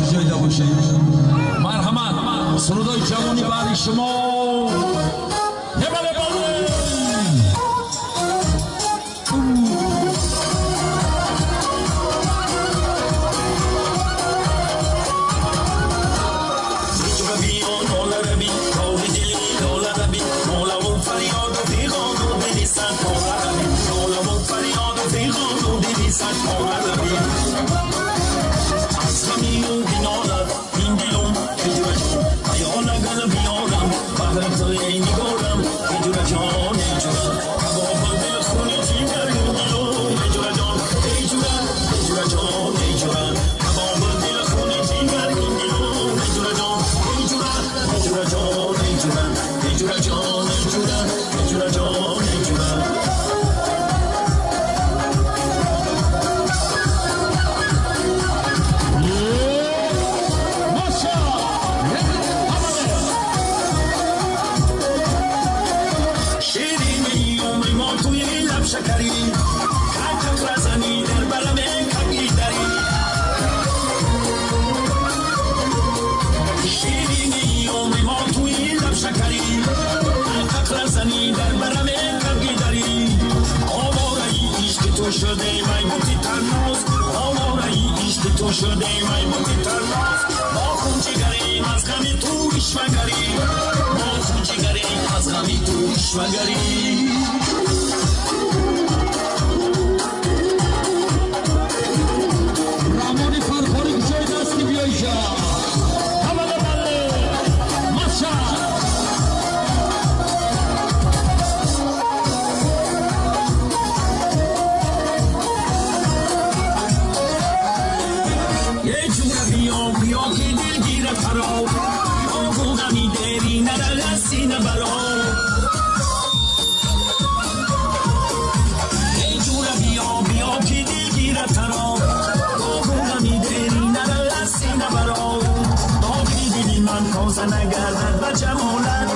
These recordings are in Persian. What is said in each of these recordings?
باشه جایده باشه مرحمت سرودای جوانی بعد شما. чун шудем ай мумиталлаф бо хун чигарем аз ғами ту ишвагарӣ бо хун чигарем аз ғами ту ишвагарӣ تازه نگردد و جمالت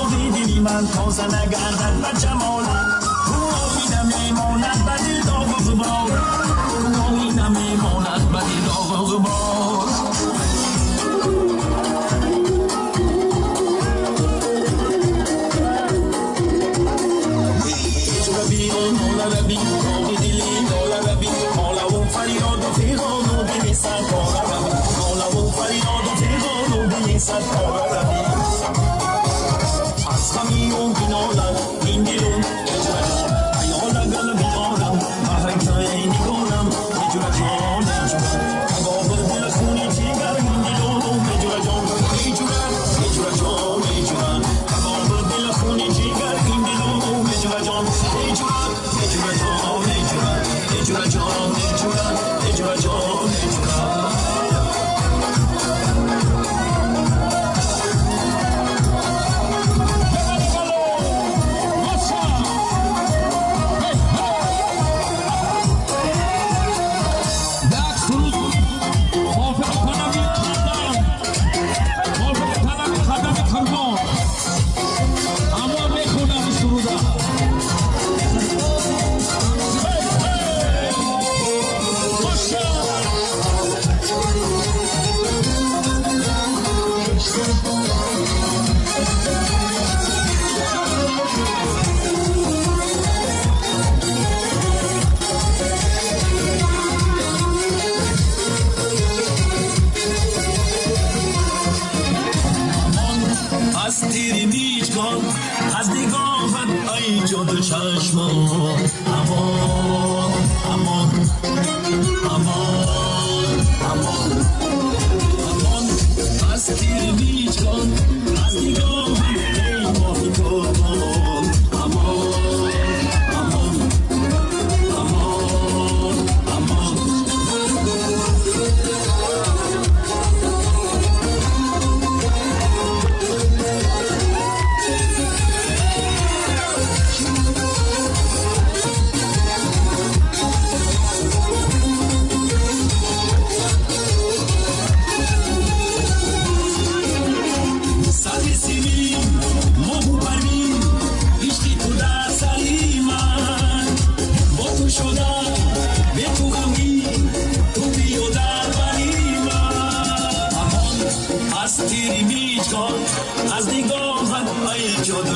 آبی دلی من تازه نگردد و جمالت تو آبی نمیماند بدی داغ و غبار تو آبی نمیماند بدی داغ و غبار بیرون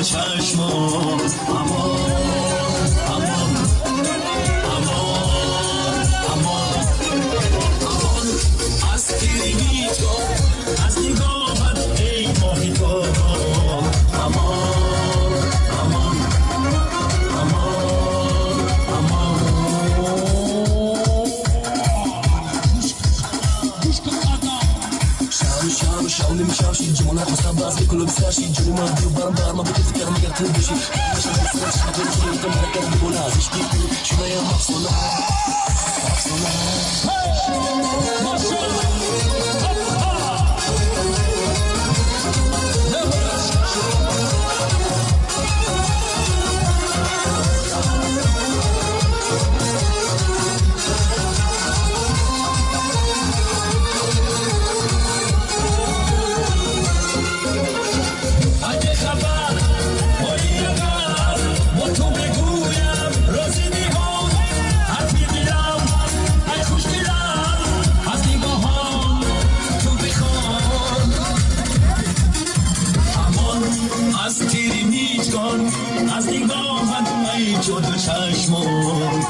چشمان اما كله بساشي جوني ما بدي بار ما بدي فكر ما قلت بشي مش عارف سنة شحت وجهي وتم انا كاتب ولا فيش كيف شو يا مقصولة مقصولة شد چشمون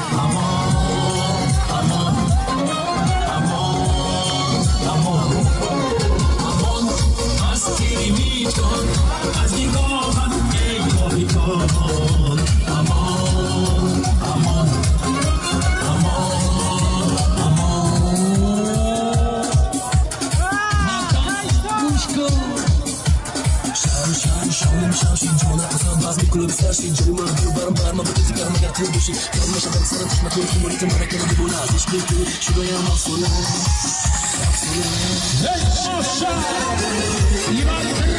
Bağırım bağırma bu dizi karma yatır düşün Karmaşadan sarılışma korkum bu şey. ritim Bana kalıbı bu lazım Hiçbir türlü şuraya mahsula Mahsula Hey aşağı. İman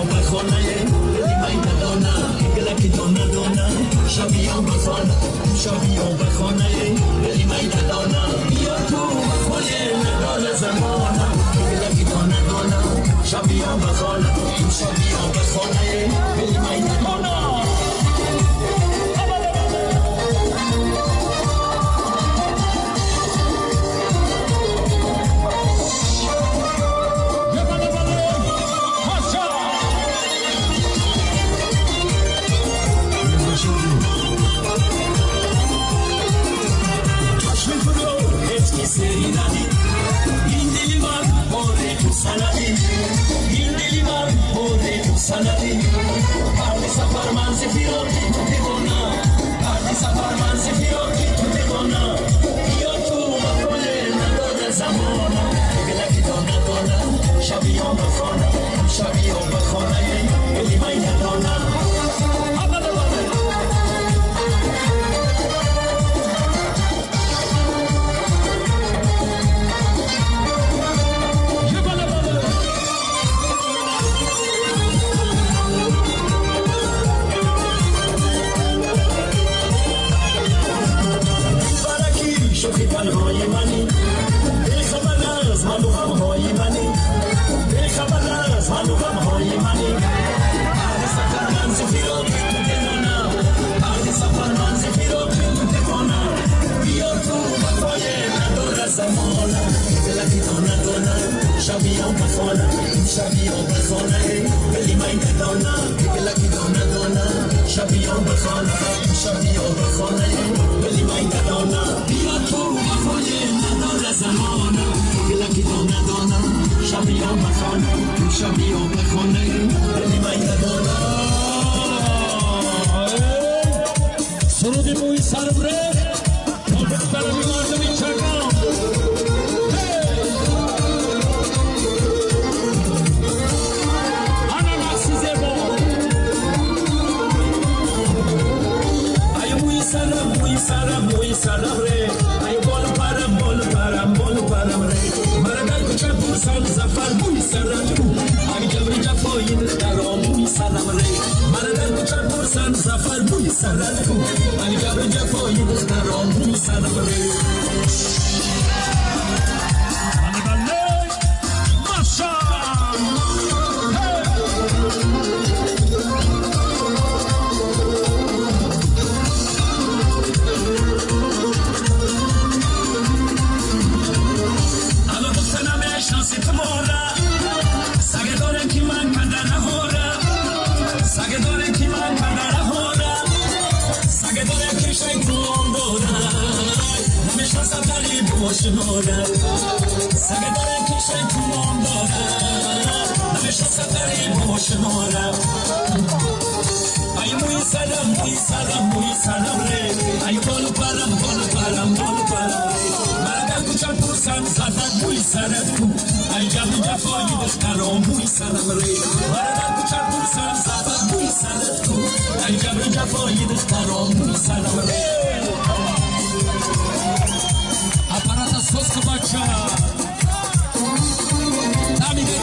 on bajona, eh. Lima y Madonna, gala dona dona. Xavi on bajona, Xavi on bajona, eh. Lima y Madonna. Yo tu dona dona. Xavi on. میشه بیا بخونه ولی من ندارم سرود موی سربره تا بخبرم بوی سرم بو هر گبر جفایی در آموی سرم ری من در کچر پرسن زفر بوی سرم بو هر گبر جفایی در آموی سرم ری شوند. سعی دارم کشیدم امضا دادم. دوست داری بخونم؟ ای موی سلام می سلام می سلام ری. ای بلو بلام بلو بلام بلو بلام. مرگ کشان کشان زد. می سر کش. ای جان جان پای دست کروم می سلام ری. مرگ کشان کشان زد. می سر کش. ای جان جان پای دست کروم می سلام ری. Sos maça. Nami de.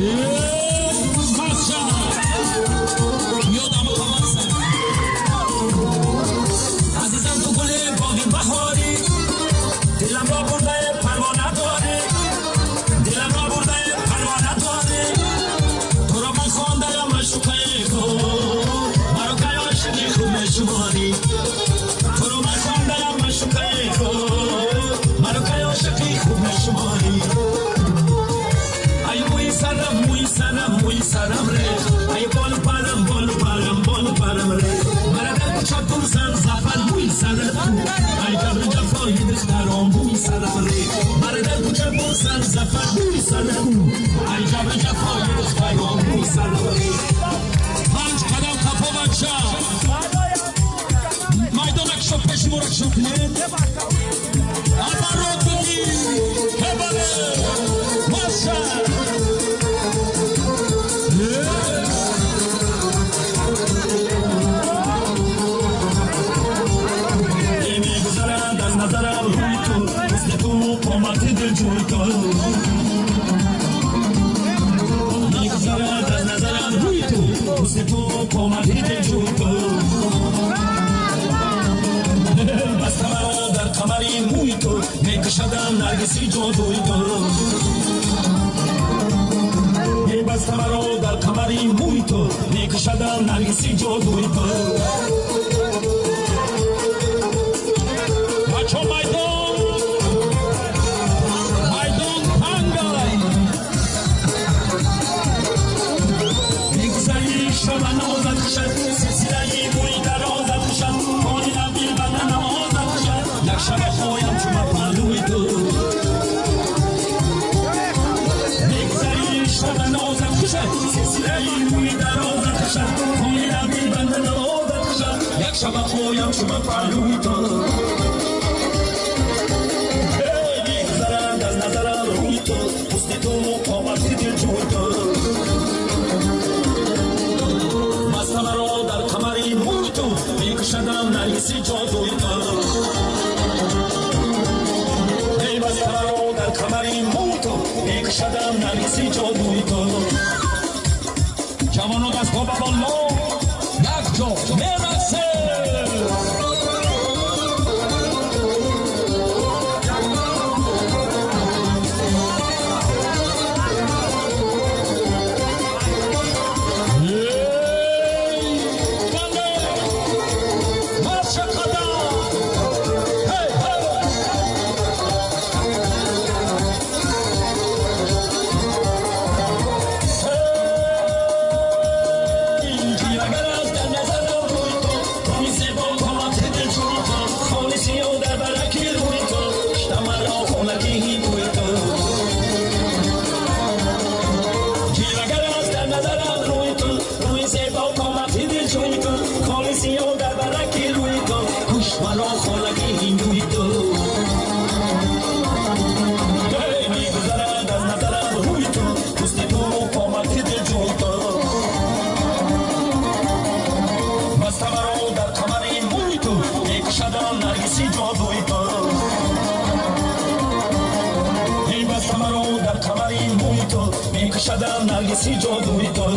Yeah. سارومم صدام ریو برادر تو که بوسم ظفر دو صدامو ایجا بشه فوی تو سایوم صدام ریو ماج قدم تقو بچا پایم کمام می‌دونم که شوبیش назарам рӯи ту мисли ту қомати дилҷӯи ту. Мегузарад аз назарам рӯи ту мисли ту қомати дилҷӯи ту. Баста маро дар қамари мӯи ту мекашадам наргиси ҷодӯи ту. Баста маро дар қамари мӯи ту мекашадам наргиси ҷодӯи ту. nargisi coğdu mito